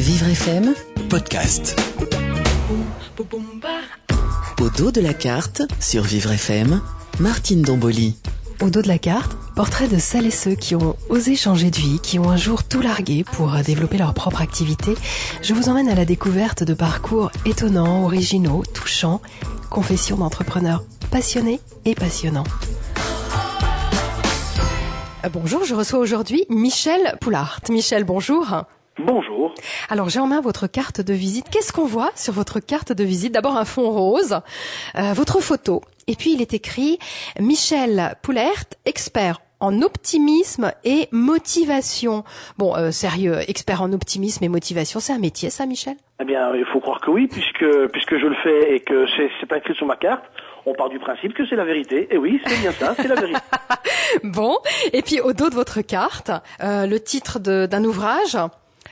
Vivre FM, podcast. au dos de la carte, sur Vivre FM, Martine Domboli. Au dos de la carte, portrait de celles et ceux qui ont osé changer de vie, qui ont un jour tout largué pour développer leur propre activité. Je vous emmène à la découverte de parcours étonnants, originaux, touchants, confessions d'entrepreneurs passionnés et passionnants. Euh, Bonjour, je reçois aujourd'hui Michel Poulart. Michel, bonjour. Bonjour. Alors j'ai en main votre carte de visite. Qu'est-ce qu'on voit sur votre carte de visite? D'abord un fond rose, euh, votre photo, et puis il est écrit Michel Poulert, expert en optimisme et motivation. Bon, euh, sérieux, expert en optimisme et motivation, c'est un métier ça, Michel? Eh bien, il faut croire que oui, puisque puisque je le fais et que c'est pas écrit sur ma carte. On part du principe que c'est la vérité. Et oui, c'est bien ça, c'est la vérité. Bon, et puis au dos de votre carte, euh, le titre d'un ouvrage,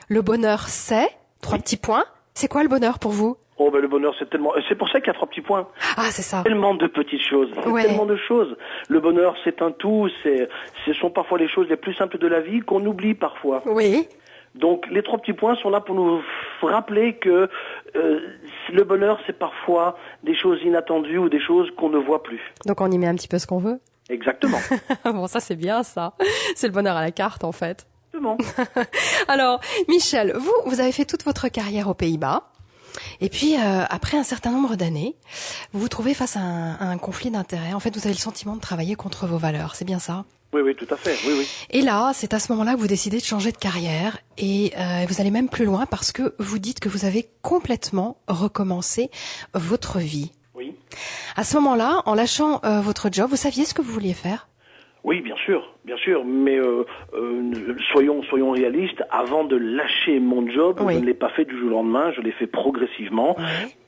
Le bonheur c'est, trois petits points. C'est quoi le bonheur pour vous? Oh ben le bonheur, c'est tellement. C'est pour ça qu'il y a trois petits points. Ah, c'est ça. Tellement de petites choses, Ouais. tellement de choses. Le bonheur, c'est un tout. C'est, ce sont parfois les choses les plus simples de la vie qu'on oublie parfois. Oui, Donc les trois petits points sont là pour nous rappeler que euh, le bonheur, c'est parfois des choses inattendues ou des choses qu'on ne voit plus. donc on y met un petit peu ce qu'on veut? Exactement. bon, ça c'est bien ça. C'est le bonheur à la carte en fait. Exactement. Alors, Michel, vous, vous avez fait toute votre carrière aux Pays-Bas. Et puis, euh, après un certain nombre d'années, vous vous trouvez face à un, à un conflit d'intérêts. En fait, vous avez le sentiment de travailler contre vos valeurs. C'est bien ça? Oui, oui, tout à fait. Oui, oui. Et là, c'est à ce moment-là que vous décidez de changer de carrière. Et euh, vous allez même plus loin parce que vous dites que vous avez complètement recommencé votre vie. Oui. À ce moment-là, en lâchant euh, votre job, vous saviez ce que vous vouliez faire? Oui, bien sûr, bien sûr, mais euh, euh, soyons soyons réalistes. Avant de lâcher mon job, Oui. je ne l'ai pas fait du jour au lendemain. Je l'ai fait progressivement.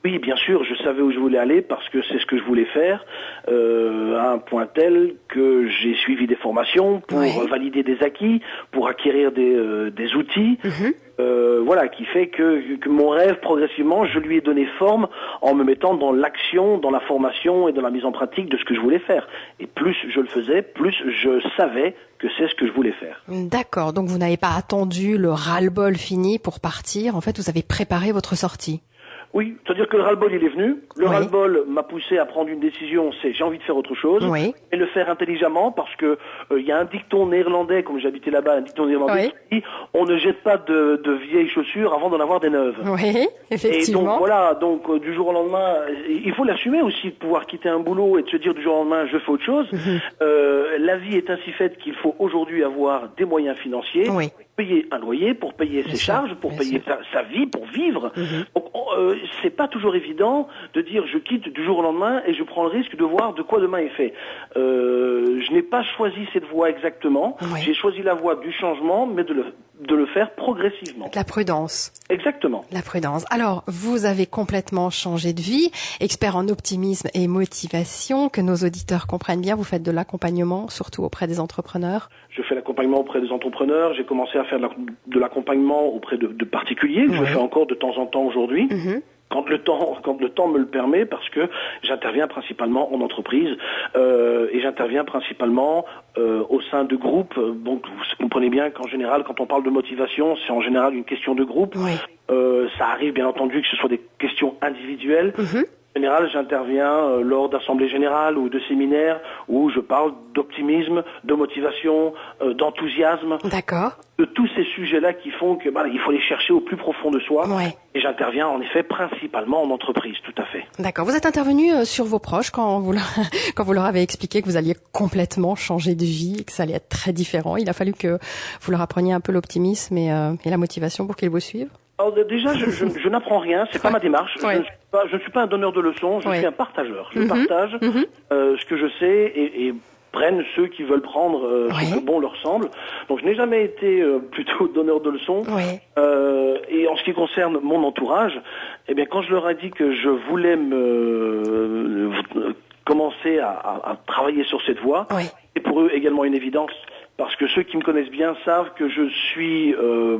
Oui, bien sûr, je savais où je voulais aller parce que c'est ce que je voulais faire, euh, à un point tel que j'ai suivi des formations pour Oui. valider des acquis, pour acquérir des, des outils. Mhm. Euh, voilà, qui fait que, que mon rêve, progressivement, je lui ai donné forme en me mettant dans l'action, dans la formation et dans la mise en pratique de ce que je voulais faire. Et plus je le faisais, plus je savais que c'est ce que je voulais faire. D'accord, donc vous n'avez pas attendu le ras-le-bol fini pour partir. En fait, vous avez préparé votre sortie. Oui, c'est-à-dire que le ras-le-bol, il est venu. Le Oui. ras-le-bol m'a poussé à prendre une décision, c'est j'ai envie de faire autre chose. Oui. Et le faire intelligemment parce que euh, il y a un dicton néerlandais, comme j'habitais là-bas, un dicton néerlandais qui dit on ne jette pas de, de vieilles chaussures avant d'en avoir des neuves. Oui, Et donc effectivement. voilà, donc euh, du jour au lendemain, il faut l'assumer aussi de pouvoir quitter un boulot et de se dire du jour au lendemain je fais autre chose. Mhm. Euh, la vie est ainsi faite qu'il faut aujourd'hui avoir des moyens financiers, Oui. payer un loyer, pour payer ses sûr, charges, pour payer sa, sa vie, pour vivre. Mhm. Donc on- euh, c'est pas toujours évident de dire je quitte du jour au lendemain et je prends le risque de voir de quoi demain est fait. Euh, je n'ai pas choisi cette voie exactement. Oui. J'ai choisi la voie du changement, mais de le, de le faire progressivement. La prudence. Exactement. La prudence. Alors, vous avez complètement changé de vie, expert en optimisme et motivation, que nos auditeurs comprennent bien. Vous faites de l'accompagnement, surtout auprès des entrepreneurs. Je fais l'accompagnement auprès des entrepreneurs. J'ai commencé à faire de la- de l'accompagnement auprès de, de particuliers, que je Ouais. fais encore de temps en temps aujourd'hui. Mhm. Quand le temps, quand le temps me le permet, parce que j'interviens principalement en entreprise euh, et j'interviens principalement euh, au sein de groupes. Donc vous comprenez bien qu'en général, quand on parle de motivation, c'est en général une question de groupe. Oui. Euh, ça arrive bien entendu que ce soit des questions individuelles. Mhm. En général, j'interviens euh, lors d'assemblées générales ou de séminaires où je parle d'optimisme, de motivation, euh, d'enthousiasme, D'accord. de tous ces sujets-là qui font que bah, il faut les chercher au plus profond de soi. Ouais. Et j'interviens en effet principalement en entreprise, tout à fait. D'accord. Vous êtes intervenu euh, sur vos proches quand vous, leur, quand vous leur avez expliqué que vous alliez complètement changer de vie et que ça allait être très différent. Il a fallu que vous leur appreniez un peu l'optimisme et, euh, et la motivation pour qu'ils vous suivent. Alors d- déjà, je, je- je n'apprends rien, c'est pas ma démarche. Ouais. Je, ne suis pas, je ne suis pas un donneur de leçons, je Ouais. suis un partageur. Je Mhm. partage Mhm. euh, ce que je sais et, et prennent ceux qui veulent prendre euh, ce Ouais. que bon leur semble. Donc je n'ai jamais été euh, plutôt donneur de leçons. Oui. Euh, et en ce qui concerne mon entourage, eh bien, quand je leur ai dit que je voulais me commencer à, à- à travailler sur cette voie, Oui. c'est pour eux également une évidence parce que ceux qui me connaissent bien savent que je suis euh,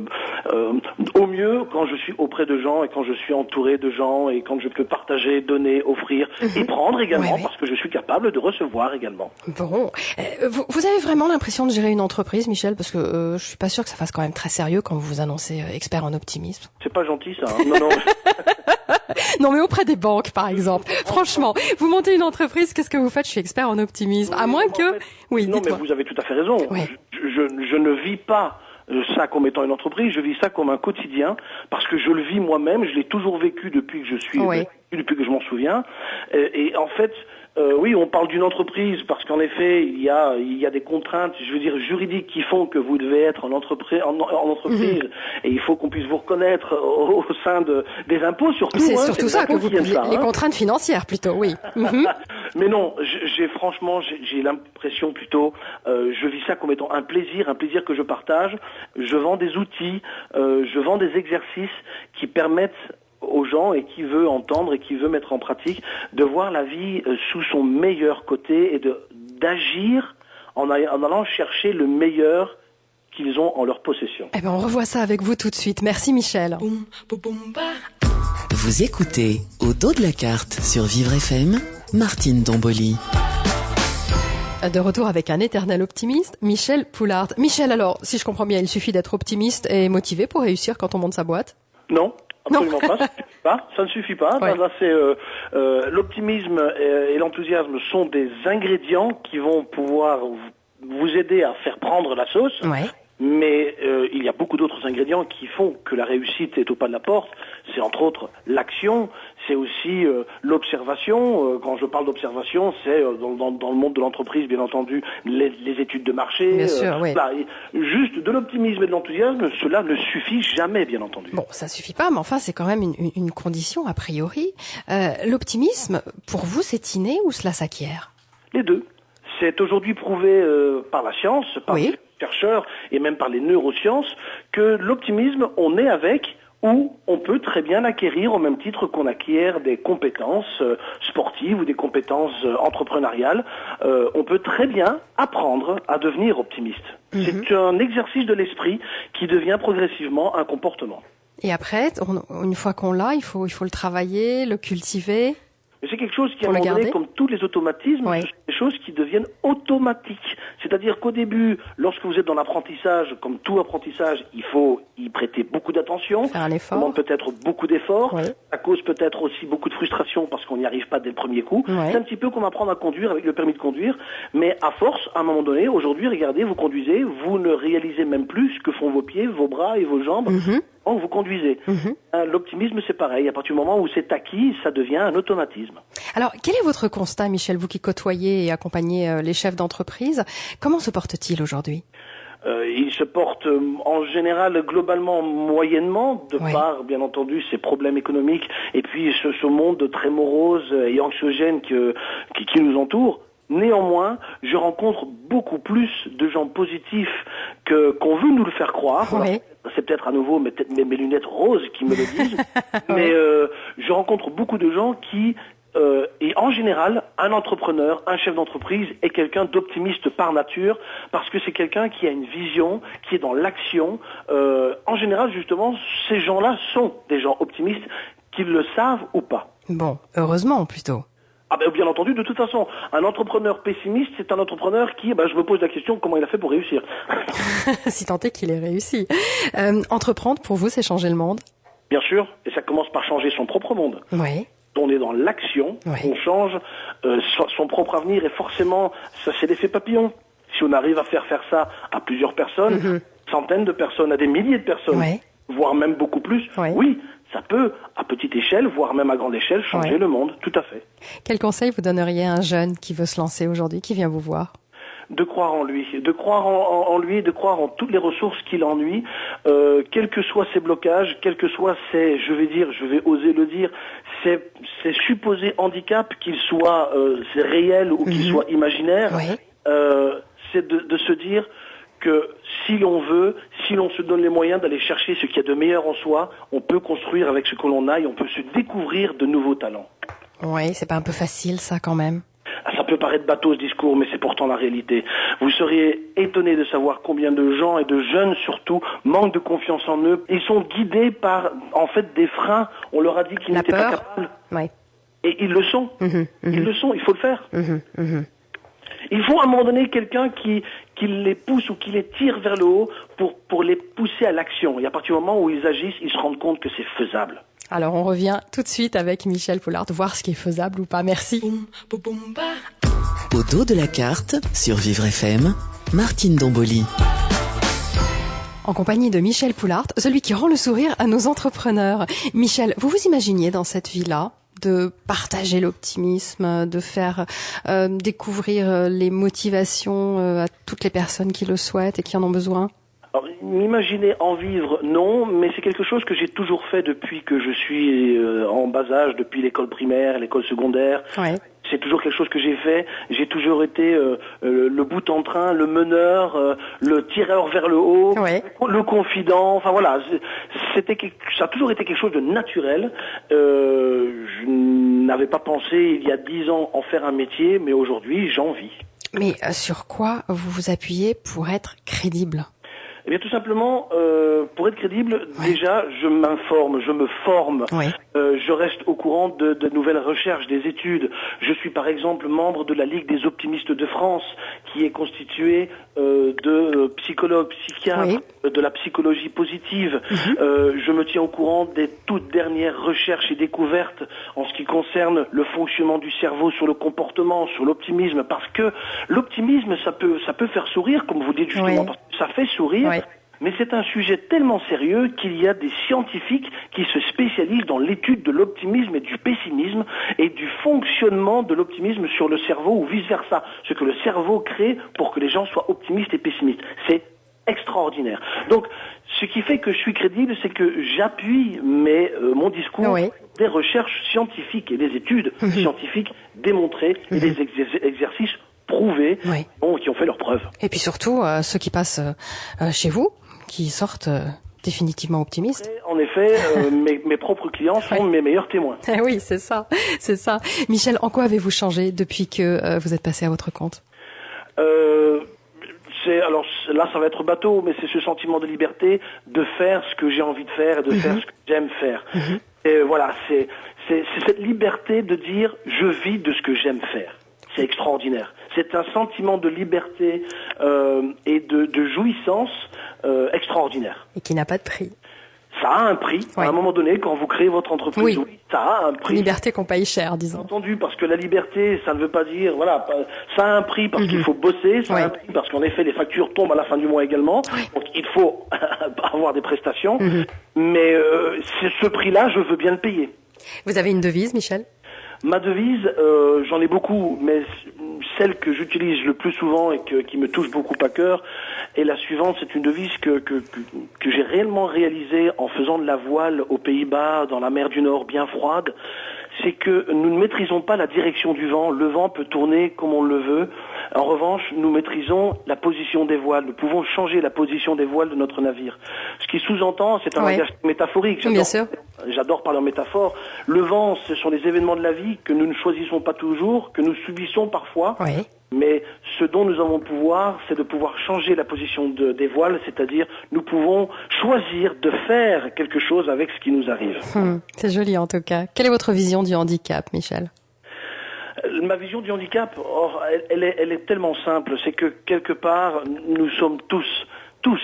euh, au mieux quand je suis auprès de gens et quand je suis entouré de gens et quand je peux partager, donner, offrir et prendre également parce que je suis capable de recevoir également. Bon, Euh, vous, vous avez vraiment l'impression de gérer une entreprise, Michel, parce que euh, je suis pas sûr que ça fasse quand même très sérieux quand vous vous annoncez expert en optimisme. C'est pas gentil ça. hein. Non, non. Non, mais auprès des banques, par exemple. Franchement, vous montez une entreprise, qu'est-ce que vous faites? Je suis expert en optimisme. à Oui, moins que, oui, non, mais vous avez tout à fait raison. Je, je- je ne vis pas euh, ça comme étant une entreprise, je vis ça comme un quotidien parce que je le vis moi-même, je l'ai toujours vécu depuis que je suis, Ouais. depuis que je m'en souviens. Et, et en fait, euh, oui, on parle d'une entreprise parce qu'en effet, il y a, il y a des contraintes, je veux dire juridiques qui font que vous devez être en entreprise, en, en entreprise, Mhm. et il faut qu'on puisse vous reconnaître au, au sein de, des impôts surtout. C'est hein, surtout ça que vous les, ça, les hein. contraintes financières plutôt, oui. Mhm. Mais non, j'ai franchement, j'ai j'ai l'impression plutôt, euh, je vis ça comme étant un plaisir, un plaisir que je partage. Je vends des outils, euh, je vends des exercices qui permettent aux gens et qui veut entendre et qui veut mettre en pratique de voir la vie euh, sous son meilleur côté et de d'agir en allant chercher le meilleur qu'ils ont en leur possession. Eh ben, on revoit ça avec vous tout de suite. Merci, Michel. Vous écoutez Au dos de la carte sur Vivre FM, Martine Domboli. De retour avec un éternel optimiste, Michel Poulard. Michel, alors, si je comprends bien, il suffit d'être optimiste et motivé pour réussir quand on monte sa boîte? Non, absolument pas. Ça ne suffit pas. Ça ne suffit pas. Ouais. Là, c'est euh, euh, l'optimisme et, et l'enthousiasme sont des ingrédients qui vont pouvoir vous- vous aider à faire prendre la sauce. Ouais. Mais euh, il y a beaucoup d'autres ingrédients qui font que la réussite est au pas de la porte. C'est entre autres l'action, c'est aussi euh, l'observation. Euh, quand je parle d'observation, c'est dans, dans- dans le monde de l'entreprise, bien entendu, les, les études de marché. Bien sûr, oui. Et juste de l'optimisme et de l'enthousiasme, cela ne suffit jamais, bien entendu. Bon, ça suffit pas, mais enfin, c'est quand même une, condition a priori. L'optimisme, pour vous, c'est inné ou cela s'acquiert? Les deux. C'est aujourd'hui prouvé euh, par la science, par Oui. les chercheurs et même par les neurosciences que l'optimisme, on est avec ou on peut très bien l'acquérir au même titre qu'on acquiert des compétences euh, sportives ou des compétences euh, entrepreneuriales. Euh, on peut très bien apprendre à devenir optimiste. C'est un exercice de l'esprit qui devient progressivement un comportement. Et après, on- une fois qu'on l'a, il faut, il faut le travailler, le cultiver. Mais c'est quelque chose qui, à un moment donné, comme tous les automatismes, Oui. des choses qui deviennent automatiques. C'est-à-dire qu'au début, lorsque vous êtes dans l'apprentissage, comme tout apprentissage, il faut y prêter beaucoup d'attention. Faire un Ça effort. demande peut-être beaucoup d'efforts. Oui. Ça cause peut-être aussi beaucoup de frustration parce qu'on n'y arrive pas dès le premier coup. Oui. C'est un petit peu comme apprendre à conduire avec le permis de conduire. Mais à force, à un moment donné, aujourd'hui, regardez, vous conduisez, vous ne réalisez même plus ce que font vos pieds, vos bras et vos jambes Mhm. Quand vous conduisez. Mhm. Hein, L'optimisme, c'est pareil. À partir du moment où c'est acquis, ça devient un automatisme. Alors, quel est votre constat, Michel, vous qui côtoyez et accompagnez euh, les chefs d'entreprise? Comment se porte-t-il aujourd'hui? Euh, il se porte euh, en général globalement moyennement, de par bien entendu ses problèmes économiques et puis ce, ce monde très morose et anxiogène que- qui, qui nous entoure. Néanmoins, je rencontre beaucoup plus de gens positifs que qu'on veut nous le faire croire. C'est peut-être à nouveau mes, mes- mes lunettes roses qui me le disent, mais euh, je rencontre beaucoup de gens qui euh, et en général, un entrepreneur, un chef d'entreprise est quelqu'un d'optimiste par nature, parce que c'est quelqu'un qui a une vision, qui est dans l'action. Euh, en général, justement, ces gens-là sont des gens optimistes, qu'ils le savent ou pas. Bon, heureusement plutôt. Ah ben, bien entendu, de toute façon, un entrepreneur pessimiste, c'est un entrepreneur qui, ben, je me pose la question, comment il a fait pour réussir? Si tant est qu'il ait réussi. Euh, entreprendre, pour vous, c'est changer le monde? Bien sûr, et ça commence par changer son propre monde. Oui. on est dans l'action, on change euh, son, son propre avenir et forcément, ça c'est l'effet papillon. Si on arrive à faire faire ça à plusieurs personnes, centaines de personnes, à des milliers de personnes, voire même beaucoup plus, oui, ça peut, à petite échelle, voire même à grande échelle, changer Ouais. le monde, tout à fait. Quel conseil vous donneriez à un jeune qui veut se lancer aujourd'hui, qui vient vous voir? De croire en lui, de croire en, en- en lui, de croire en toutes les ressources qu'il ennuie, euh, quels que soient ses blocages, quels que soient ses, je vais dire, je vais oser le dire, ses, ses supposés handicaps, qu'ils soient euh, réels ou qu'ils soient imaginaires, Oui. euh, c'est de, de se dire que si l'on veut, si l'on se donne les moyens d'aller chercher ce qu'il y a de meilleur en soi, on peut construire avec ce que l'on a et on peut se découvrir de nouveaux talents. Oui, c'est pas un peu facile ça quand même Ça peut paraître bateau ce discours, mais c'est pourtant la réalité. Vous seriez étonné de savoir combien de gens et de jeunes surtout manquent de confiance en eux. Ils sont guidés par en fait des freins. On leur a dit qu'ils n'étaient pas capables. Ouais. Et ils le sont. Mhm, mhm, Ils le sont, il faut le faire. mhm. Il faut à un moment donné quelqu'un qui, qui les pousse ou qui les tire vers le haut pour, pour les pousser à l'action. Et à partir du moment où ils agissent, ils se rendent compte que c'est faisable. Alors on revient tout de suite avec Michel Poulard, voir ce qui est faisable ou pas. Merci. Au dos de la carte, sur Vivre FM, Martine Domboli. En compagnie de Michel Poulard, celui qui rend le sourire à nos entrepreneurs. Michel, vous vous imaginiez dans cette vie-là de partager l'optimisme, de faire euh, découvrir euh, les motivations euh, à toutes les personnes qui le souhaitent et qui en ont besoin m'imaginer en vivre, non, mais c'est quelque chose que j'ai toujours fait depuis que je suis euh, en bas âge, depuis l'école primaire, l'école secondaire. Ouais. C'est toujours quelque chose que j'ai fait. J'ai toujours été euh, euh, le bout en train, le meneur, euh, le tireur vers le haut, Ouais. le confident. Enfin voilà, c'était ça a toujours été quelque chose de naturel. Euh, je n'avais pas pensé il y a dix ans en faire un métier, mais aujourd'hui j'en vis. Mais euh, sur quoi vous vous appuyez pour être crédible? Eh bien, tout simplement, euh, pour être crédible, déjà, je m'informe, je me forme, euh, je reste au courant de, de nouvelles recherches, des études. Je suis, par exemple, membre de la Ligue des optimistes de France, qui est constituée euh, de euh, psychologues, psychiatres, Oui. de la psychologie positive. Euh, je me tiens au courant des toutes dernières recherches et découvertes en ce qui concerne le fonctionnement du cerveau sur le comportement, sur l'optimisme, parce que l'optimisme, ça peut, ça peut faire sourire, comme vous dites justement, Oui. parce que ça fait sourire. Oui. Mais c'est un sujet tellement sérieux qu'il y a des scientifiques qui se spécialisent dans l'étude de l'optimisme et du pessimisme et du fonctionnement de l'optimisme sur le cerveau ou vice-versa. Ce que le cerveau crée pour que les gens soient optimistes et pessimistes. C'est extraordinaire. Donc, ce qui fait que je suis crédible, c'est que j'appuie euh, mon discours Oui. des recherches scientifiques et des études scientifiques démontrées et des exer- exercices prouvés Oui. Preuves. Et puis surtout, euh, ceux qui passent euh, euh, chez vous, qui sortent euh, définitivement optimistes. En effet, mes, mes propres clients sont Ouais. mes meilleurs témoins. Eh oui, c'est ça, c'est ça. Michel, en quoi avez-vous changé depuis que vous êtes passé à votre compte? Alors là ça va être bateau, mais c'est ce sentiment de liberté de faire ce que j'ai envie de faire et de faire ce que j'aime faire. Et voilà, c'est cette liberté de dire je vis de ce que j'aime faire. C'est extraordinaire. C'est un sentiment de liberté euh, et de, de jouissance euh, extraordinaire. Et qui n'a pas de prix. Ça a un prix. Ouais. À un moment donné, quand vous créez votre entreprise, Oui. ça a un prix. Liberté qu'on paye cher, Bien disons. entendu, parce que la liberté, ça ne veut pas dire, voilà, ça a un prix parce qu'il faut bosser, ça Mhm. Ouais. a un prix parce qu'en effet, les factures tombent à la fin du mois également, donc il faut avoir des prestations, Mhm. mais euh, ce prix-là, je veux bien le payer. Vous avez une devise, Michel? Ma devise, euh, j'en ai beaucoup, mais celle que j'utilise le plus souvent et qui me touche beaucoup à cœur est la suivante. C'est une devise que, que, que, que j'ai réellement réalisée en faisant de la voile aux Pays-Bas, dans la mer du Nord bien froide. C'est que nous ne maîtrisons pas la direction du vent. Le vent peut tourner comme on le veut. En revanche, nous maîtrisons la position des voiles. Nous pouvons changer la position des voiles de notre navire. Ce qui sous-entend, c'est un Ouais. langage métaphorique. J'adore- sûr. J'adore parler en métaphore. Le vent, ce sont les événements de la vie que nous ne choisissons pas toujours, que nous subissons parfois. Mais ce dont nous avons le pouvoir, c'est de pouvoir changer la position de- des voiles, c'est-à-dire nous pouvons choisir de faire quelque chose avec ce qui nous arrive. Hmm, c'est joli en tout cas. Quelle est votre vision du handicap, Michel? Ma vision du handicap, or, elle, elle est, elle est tellement simple, c'est que quelque part, nous sommes tous, tous,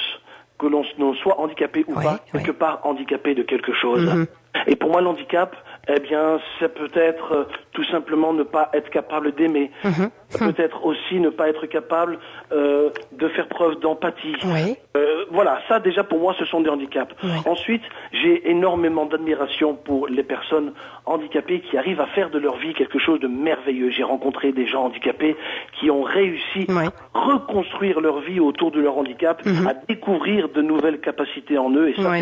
que l'on soit handicapé ou pas, quelque part handicapé de quelque chose. Mhm. Et pour moi, l'handicap, eh bien, c'est peut-être euh, tout simplement ne pas être capable d'aimer. Mhm. Ça peut être aussi ne pas être capable euh, de faire preuve d'empathie. Oui. Euh, voilà, ça déjà pour moi ce sont des handicaps. Ouais. Ensuite, j'ai énormément d'admiration pour les personnes handicapées qui arrivent à faire de leur vie quelque chose de merveilleux. J'ai rencontré des gens handicapés qui ont réussi à reconstruire leur vie autour de leur handicap, à découvrir de nouvelles capacités en eux et ça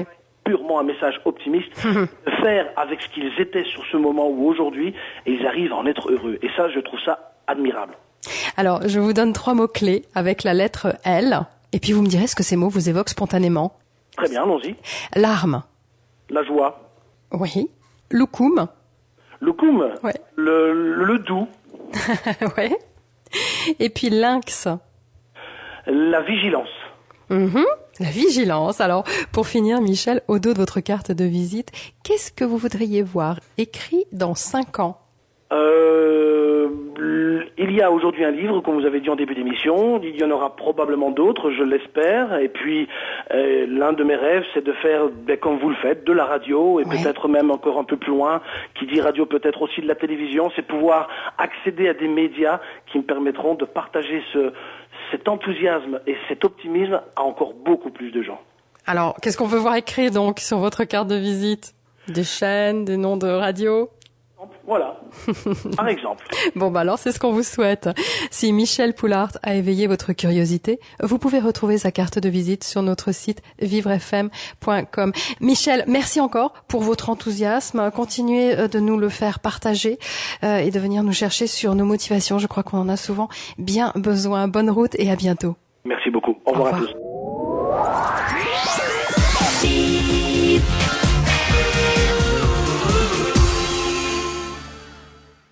purement un message optimiste, de faire avec ce qu'ils étaient sur ce moment ou aujourd'hui, et ils arrivent à en être heureux. Et ça, je trouve ça admirable. Alors, je vous donne trois mots-clés avec la lettre L, et puis vous me direz ce que ces mots vous évoquent spontanément. Très bien, allons-y. Larme. La joie, Oui. Loukoum. le koum, Ouais. le, le, le doux, ouais. Et puis lynx. La vigilance. Mhm. La vigilance. Alors, pour finir, Michel, au dos de votre carte de visite, qu'est-ce que vous voudriez voir écrit dans cinq ans? Euh, il y a aujourd'hui un livre, comme vous avez dit en début d'émission. Il y en aura probablement d'autres, je l'espère. Et puis, euh, l'un de mes rêves, c'est de faire, ben, comme vous le faites, de la radio et peut-être même encore un peu plus loin, qui dit radio peut-être aussi de la télévision, c'est pouvoir accéder à des médias qui me permettront de partager ce, cet enthousiasme et cet optimisme à encore beaucoup plus de gens. Alors, qu'est-ce qu'on peut voir écrit donc sur votre carte de visite? Des chaînes, des noms de radio? Voilà, par exemple. bon, bah alors c'est ce qu'on vous souhaite. Si Michel Poulard a éveillé votre curiosité, vous pouvez retrouver sa carte de visite sur notre site vivrefm.com. Michel, merci encore pour votre enthousiasme. Continuez euh, de nous le faire partager euh, et de venir nous chercher sur nos motivations. Je crois qu'on en a souvent bien besoin. Bonne route et à bientôt. Merci beaucoup. Au revoir, Au revoir. à tous.